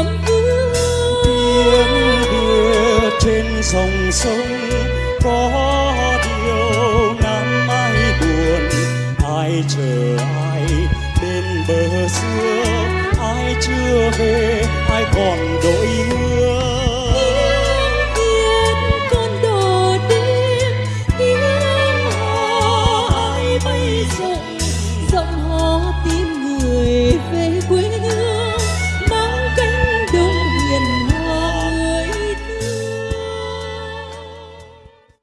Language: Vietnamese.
em tiếng đưa trên dòng sông. Có điều năm ai buồn, ai chờ ai bên bờ xưa? Ai chưa về, ai còn đội mưa? Tiếng ai bay rộng rộng hò tiếng